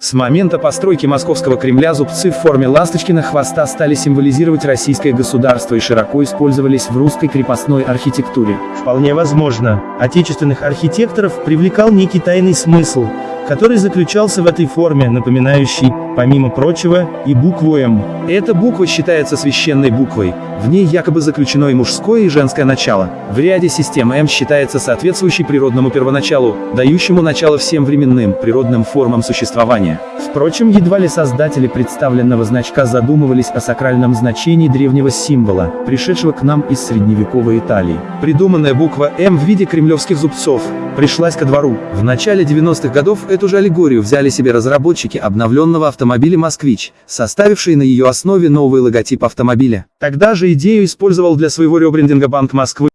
С момента постройки московского Кремля зубцы в форме ласточкина хвоста стали символизировать российское государство и широко использовались в русской крепостной архитектуре. Вполне возможно, отечественных архитекторов привлекал некий тайный смысл, который заключался в этой форме, напоминающей, помимо прочего, и букву «М». Эта буква считается священной буквой, в ней якобы заключено и мужское, и женское начало. В ряде систем М считается соответствующей природному первоначалу, дающему начало всем временным, природным формам существования. Впрочем, едва ли создатели представленного значка задумывались о сакральном значении древнего символа, пришедшего к нам из средневековой Италии. Придуманная буква М в виде кремлевских зубцов пришлась ко двору. В начале 90-х годов эту же аллегорию взяли себе разработчики обновленного автомобиля «Москвич», составившие на ее основе новый логотип автомобиля. Тогда же идею использовал для своего ребрендинга Банк Москвы,